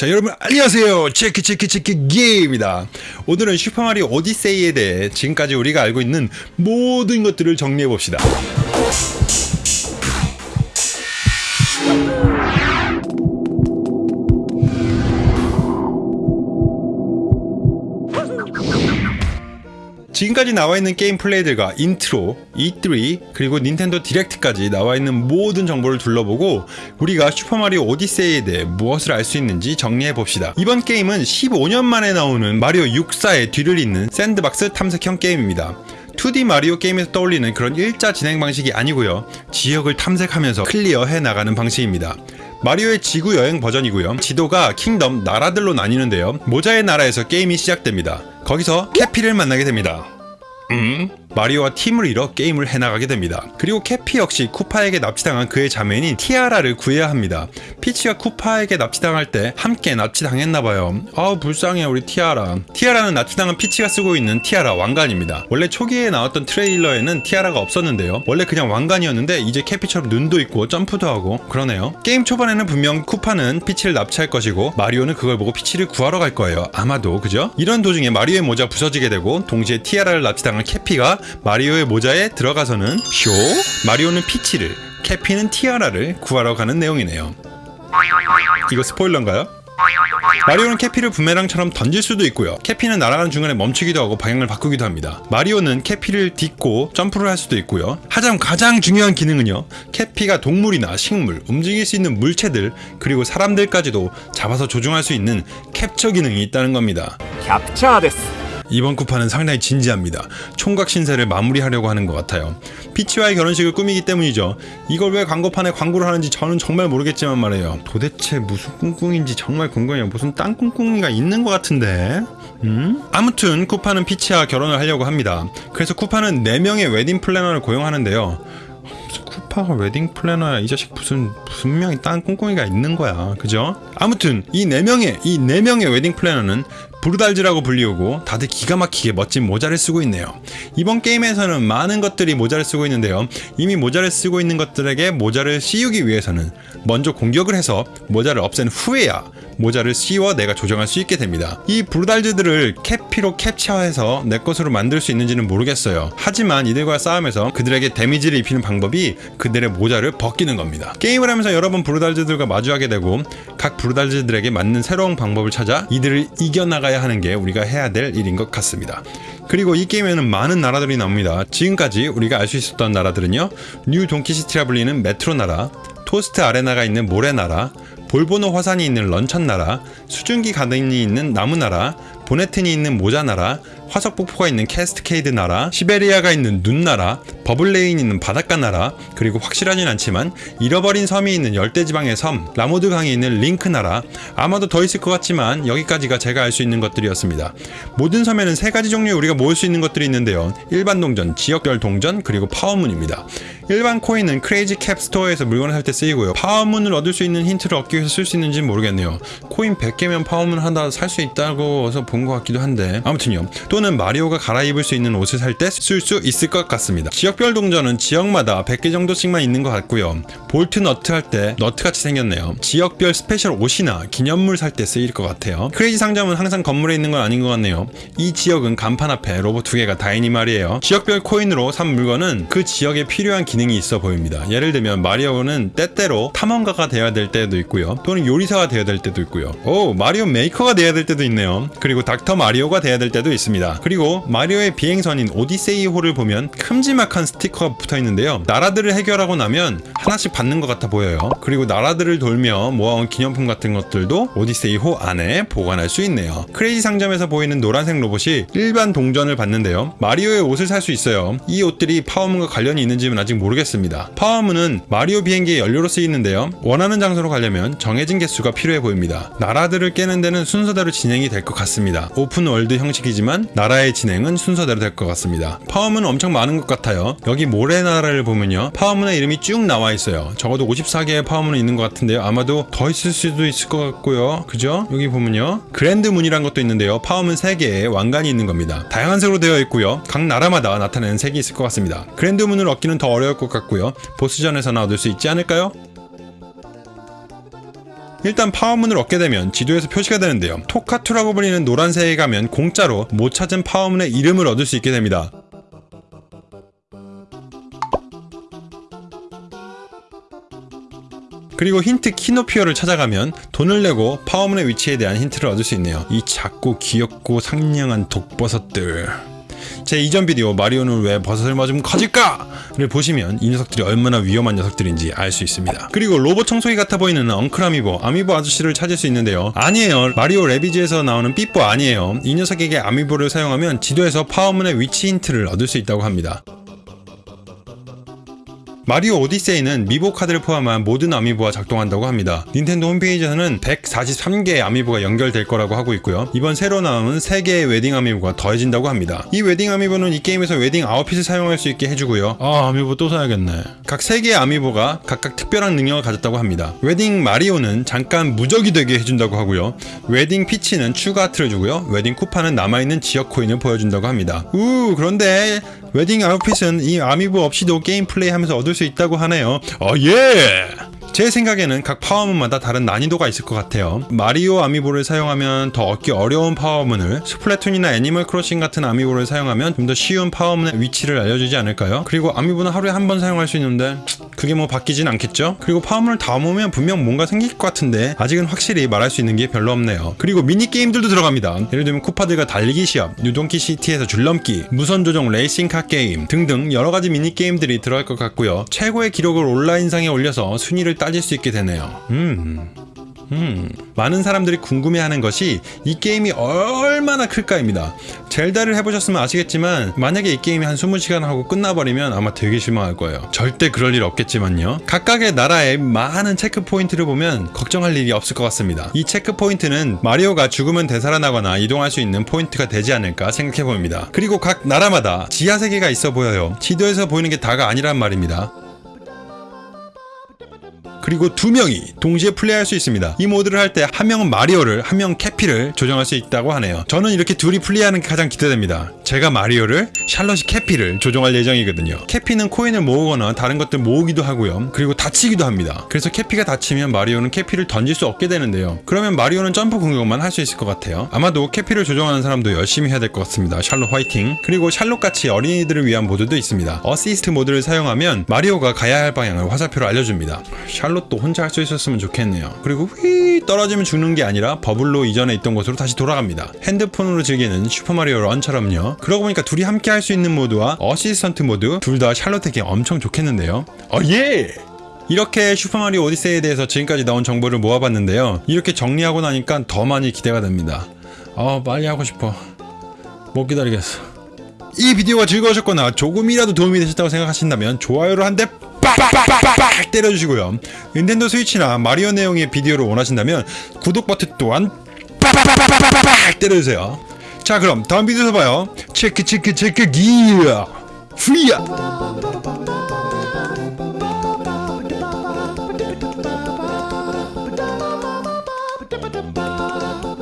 자 여러분 안녕하세요. 체크 체크 체크 게임입니다. 오늘은 슈퍼마리오 오디세이에 대해 지금까지 우리가 알고 있는 모든 것들을 정리해 봅시다 지금까지 나와 있는 게임 플레이들과 intro, E3, 그리고 닌텐도 디렉트까지 나와 있는 모든 정보를 둘러보고 우리가 슈퍼마리오 오디세이에 대해 무엇을 알 수 있는지 정리해 봅시다. 이번 게임은 15년 만에 나오는 마리오 64의 뒤를 잇는 sandbox 탐색형 게임입니다. 2D 마리오 게임에서 떠올리는 그런 일자 진행 방식이 아니고요. 지역을 탐색하면서 clear해 나가는 방식입니다. 마리오의 지구 여행 버전이고요. 지도가 kingdom 나라들로 나뉘는데요. 모자의 나라에서 게임이 시작됩니다. 거기서 캐피를 만나게 됩니다. 음? 마리오와 팀을 이뤄 게임을 해나가게 됩니다. 그리고 캐피 역시 쿠파에게 납치당한 그의 자매인 티아라를 구해야 합니다. 피치가 쿠파에게 납치당할 때 함께 납치당했나봐요. 아우 불쌍해 우리 티아라. 티아라는 납치당한 피치가 쓰고 있는 티아라 왕관입니다. 원래 초기에 나왔던 트레일러에는 티아라가 없었는데요. 원래 그냥 왕관이었는데 이제 캐피처럼 눈도 있고 점프도 하고 그러네요. 게임 초반에는 분명 쿠파는 피치를 납치할 것이고 마리오는 그걸 보고 피치를 구하러 갈 거예요. 아마도 그죠? 이런 도중에 마리오의 모자 부서지게 되고 동시에 티아라를 납치당한 캐피가 마리오의 모자에 들어가서는 쇼, 마리오는 피치를, 캐피는 티아라를 구하러 가는 내용이네요. 이거 스포일러인가요? 마리오는 캐피를 부메랑처럼 던질 수도 있고요. 캐피는 날아가는 중간에 멈추기도 하고 방향을 바꾸기도 합니다. 마리오는 캐피를 딛고 점프를 할 수도 있고요. 하지만 가장 중요한 기능은요. 캐피가 동물이나 식물, 움직일 수 있는 물체들 그리고 사람들까지도 잡아서 조종할 수 있는 캡처 기능이 있다는 겁니다. 캡처です 이번 쿠파는 상당히 진지합니다. 총각 신세를 마무리하려고 하는 것 같아요. 피치와의 결혼식을 꾸미기 때문이죠. 이걸 왜 광고판에 광고를 하는지 저는 정말 모르겠지만 말이에요. 도대체 무슨 꿍꿍인지 정말 궁금해요. 무슨 딴 꿍꿍이가 있는 것 같은데. 음? 아무튼 쿠파는 피치와 결혼을 하려고 합니다. 그래서 쿠파는 4명의 웨딩 플래너를 고용하는데요. 쿠파가 웨딩 플래너야 이 자식 무슨 분명히 딴 꿍꿍이가 있는 거야 그죠? 아무튼 이 네 명의 이 네 명의 웨딩 플래너는 브루달즈라고 불리우고 다들 기가 막히게 멋진 모자를 쓰고 있네요. 이번 게임에서는 많은 것들이 모자를 쓰고 있는데요. 이미 모자를 쓰고 있는 것들에게 모자를 씌우기 위해서는 먼저 공격을 해서 모자를 없앤 후에야 모자를 씌워 내가 조정할 수 있게 됩니다. 이 브루달즈들을 캐피로 캡처해서 내 것으로 만들 수 있는지는 모르겠어요. 하지만 이들과 싸움에서 그들에게 데미지를 입히는 방법이 그들의 모자를 벗기는 겁니다. 게임을 하면서 여러 번 브루달즈들과 마주하게 되고 각 브루달스들에게 맞는 새로운 방법을 찾아 이들을 이겨나가야 하는 게 우리가 해야 될 일인 것 같습니다. 그리고 이 게임에는 많은 나라들이 나옵니다. 지금까지 우리가 알 수 있었던 나라들은요. 뉴 돈키시티라 불리는 메트로 나라, 토스트 아레나가 있는 모래 나라, 볼보노 화산이 있는 런천 나라, 수증기 가든이 있는 나무 나라, 보네튼이 있는 모자 나라, 화석 폭포가 있는 캐스케이드 나라, 시베리아가 있는 눈 나라, 버블레인이 있는 바닷가 나라, 그리고 확실하진 않지만 잃어버린 섬이 있는 열대지방의 섬, 라모드 강이 있는 레이크 나라, 아마도 더 있을 것 같지만 여기까지가 제가 알 수 있는 것들이었습니다. 모든 섬에는 세 가지 종류의 우리가 모을 수 있는 것들이 있는데요. 일반 동전, 지역별 동전, 그리고 파워문입니다. 일반 코인은 크레이지 캡 스토어에서 물건을 살 때 쓰이고요. 파워문을 얻을 수 있는 힌트를 얻기 위해서 쓸 수 있는지는 모르겠네요. 코인 100개면 파워문 하나 살 수 있다고 해서 본 것 같기도 한데 아무튼요. 또는 마리오가 갈아입을 수 있는 옷을 살 때 쓸 수 있을 것 같습니다. 지역별 동전은 지역마다 100개 정도씩만 있는 것 같고요. 볼트 너트 할 때 너트같이 생겼네요. 지역별 special 옷이나 기념물 살 때 쓰일 것 같아요. 크레이지 상점은 항상 건물에 있는 건 아닌 것 같네요. 이 지역은 간판 앞에 로봇 두 개가 다 있니 말이에요. 지역별 코인으로 산 물건은 그 지역에 필요한 기능이 있어 보입니다. 예를 들면 마리오는 때때로 탐험가가 되어야 될 때도 있고요. 또는 요리사가 되어야 될 때도 있고요. 오 마리오 메이커가 되어야 될 때도 있네요. 그리고 닥터 마리오가 되어야 될 때도 그리고 마리오의 비행선인 오디세이호를 보면 큼지막한 스티커가 붙어 있는데요. 나라들을 해결하고 나면 하나씩 받는 것 같아 보여요. 그리고 나라들을 돌며 모아온 기념품 같은 것들도 오디세이호 안에 보관할 수 있네요. 크레이지 상점에서 보이는 노란색 로봇이 일반 동전을 받는데요. 마리오의 옷을 살 수 있어요. 이 옷들이 파워문과 관련이 있는지는 아직 모르겠습니다. 파워문은 마리오 비행기의 연료로 쓰이는데요. 원하는 장소로 가려면 정해진 개수가 필요해 보입니다. 나라들을 깨는 데는 순서대로 진행이 될 것 같습니다. open world 형식이지만 나라의 진행은 순서대로 될 것 같습니다. 파워문은 엄청 많은 것 같아요. 여기 모래나라를 보면요. 파워문의 이름이 쭉 나와 있어요. 적어도 54개의 파워문은 있는 것 같은데요. 아마도 더 있을 수도 있을 것 같고요. 그죠? 여기 보면요. 그랜드문이란 것도 있는데요. 파워문 3개의 왕관이 있는 겁니다. 다양한 색으로 되어 있고요. 각 나라마다 나타내는 색이 있을 것 같습니다. 그랜드문을 얻기는 더 어려울 것 같고요. 보스전에서나 얻을 수 있지 않을까요? 일단 파워문을 얻게 되면 지도에서 표시가 되는데요. 토카투라고 불리는 노란 새에 가면 공짜로 못 찾은 파워문의 이름을 얻을 수 있게 됩니다. 그리고 힌트 키노피오를 찾아가면 돈을 내고 파워문의 위치에 대한 힌트를 얻을 수 있네요. 이 작고 귀엽고 상냥한 독버섯들. 제 이전 비디오 마리오는 왜 버섯을 먹으면 커질까?를 보시면 이 녀석들이 얼마나 위험한 녀석들인지 알 수 있습니다. 그리고 로봇 청소기 같아 보이는 uncle 아미보, 아미보 아저씨를 찾을 수 있는데요. 아니에요. 마리오 래비즈에서 나오는 삐뽀 아니에요. 이 녀석에게 아미보를 사용하면 지도에서 파워문의 위치 힌트를 얻을 수 있다고 합니다. 마리오 오디세이는 아미보 카드를 포함한 모든 아미보와 작동한다고 합니다. 닌텐도 홈페이지에서는 143개의 아미보가 연결될 거라고 하고 있고요. 이번 새로 나온 3개의 웨딩 아미보가 더해진다고 합니다. 이 웨딩 아미보는 이 게임에서 웨딩 outfit을 사용할 수 있게 해주고요. 아 아미보 또 사야겠네. 각 3개의 아미보가 각각 특별한 능력을 가졌다고 합니다. 웨딩 마리오는 잠깐 무적이 되게 해준다고 하고요. 웨딩 피치는 추가 하트를 주고요. 웨딩 쿠파는 남아있는 지역 코인을 보여준다고 합니다. 우 그런데 웨딩 outfit은 이 아미보 없이도 게임 플레이하면서 얻을 수 있다고 하네요. 어 예. 제 생각에는 각 파워문마다 다른 난이도가 있을 것 같아요. 마리오 아미보를 사용하면 더 얻기 어려운 파워문을 스플래툰이나 애니멀 크로싱 같은 아미보를 사용하면 좀 더 쉬운 파워문의 위치를 알려주지 않을까요? 그리고 아미보는 하루에 한 번 사용할 수 있는데 그게 뭐 바뀌진 않겠죠? 그리고 파워문을 다 모으면 분명 뭔가 생길 것 같은데 아직은 확실히 말할 수 있는 게 별로 없네요. 그리고 미니 게임들도 들어갑니다. 예를 들면 쿠파들과 달리기 시합, 뉴동크 시티에서 줄넘기, 무선 조종 레이싱카 게임 등등 여러 가지 미니 게임들이 들어갈 것 같고요. 최고의 기록을 온라인상에 올려서 순위를 따질 수 있게 되네요. 음. 음, 많은 사람들이 궁금해하는 것이 이 게임이 얼마나 클까입니다. 젤다를 해보셨으면 아시겠지만 만약에 이 게임이 한 20시간 하고 끝나버리면 아마 되게 실망할 거예요. 절대 그럴 일 없겠지만요. 각각의 나라의 많은 체크 포인트를 보면 걱정할 일이 없을 것 같습니다. 이 체크 포인트는 마리오가 죽으면 되살아나거나 이동할 수 있는 포인트가 되지 않을까 생각해 봅니다. 그리고 각 나라마다 지하 세계가 있어 보여요. 지도에서 보이는 게 다가 아니란 말입니다. 그리고 두 명이 동시에 플레이할 수 있습니다. 이 모드를 할 때 한 명은 마리오를, 한 명은 캐피를 조정할 수 있다고 하네요. 저는 이렇게 둘이 플레이하는 게 가장 기대됩니다. 제가 마리오를, 샬롯이 캐피를 조종할 예정이거든요. 캐피는 코인을 모으거나 다른 것들 모으기도 하고요. 그리고 다치기도 합니다. 그래서 캐피가 다치면 마리오는 캐피를 던질 수 없게 되는데요. 그러면 마리오는 점프 공격만 할 수 있을 것 같아요. 아마도 캐피를 조종하는 사람도 열심히 해야 될 것 같습니다. 샬롯 화이팅! 그리고 샬롯같이 어린이들을 위한 모드도 있습니다. 어시스트 모드를 사용하면 마리오가 가야 할 방향을 화살표로 알려줍니다. 샬롯도 혼자 할 수 있었으면 좋겠네요. 그리고 휘 떨어지면 죽는 게 아니라 버블로 이전에 있던 곳으로 다시 돌아갑니다. 핸드폰으로 즐기는 슈퍼마리오 런처럼요. 그러고 보니까 둘이 함께 할 수 있는 모드와 어시스턴트 모드 둘 다 샬롯에게 엄청 좋겠는데요. 어 예! 이렇게 슈퍼마리오 오디세이에 대해서 지금까지 나온 정보를 모아봤는데요. 이렇게 정리하고 나니까 더 많이 기대가 됩니다. 아 빨리 하고 싶어. 못 기다리겠어. 이 비디오가 즐거우셨거나 조금이라도 도움이 되셨다고 생각하신다면 좋아요를 한 대 빡빡빡빡 때려주시고요. 닌텐도 스위치나 마리오 내용의 비디오를 원하신다면 구독 버튼 또한 빡빡빡빡빡 때려주세요. 자 그럼 다음 비디오에서 봐요. 체크 체크 체크 기어 프리야.